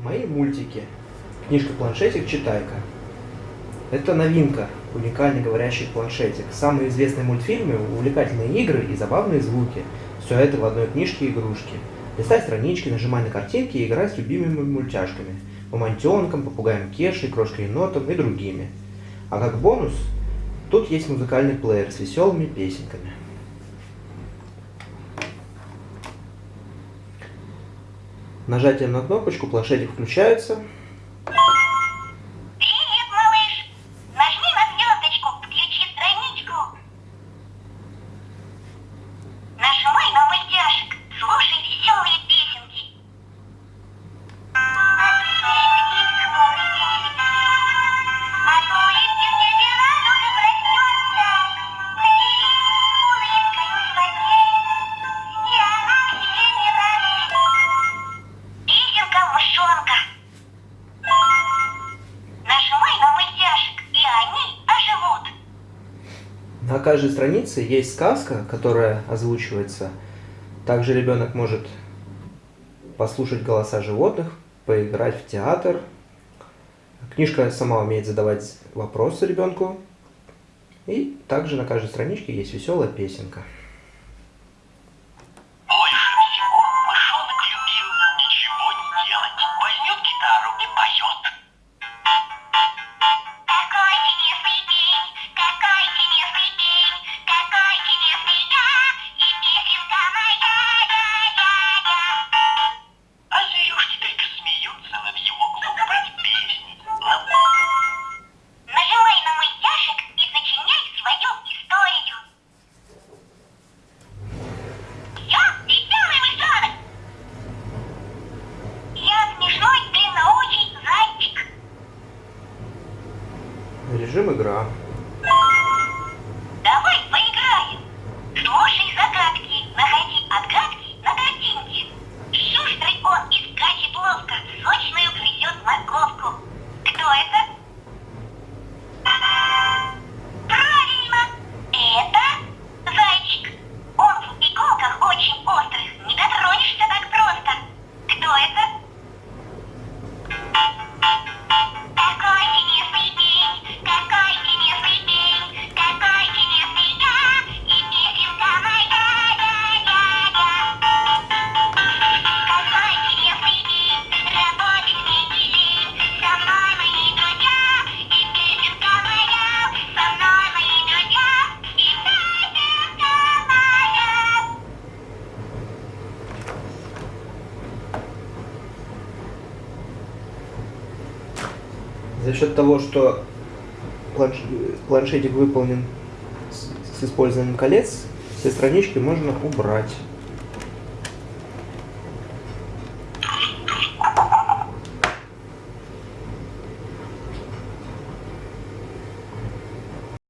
Мои мультики. Книжка-планшетик «Читайка». Это новинка, уникальный говорящий планшетик. Самые известные мультфильмы, увлекательные игры и забавные звуки. Все это в одной книжке игрушки. Листай странички, нажимай на картинки и играй с любимыми мультяшками. Мамонтенком, попугаем Кешей, крошкой енотом и другими. А как бонус, тут есть музыкальный плеер с веселыми песенками. Нажатием на кнопочку планшетик включается. На каждой странице есть сказка, которая озвучивается. Также ребенок может послушать голоса животных, поиграть в театр. Книжка сама умеет задавать вопросы ребенку. И также на каждой страничке есть веселая песенка. Игра. За счет того, что планш- планшетик выполнен с использованием колец, все странички можно убрать.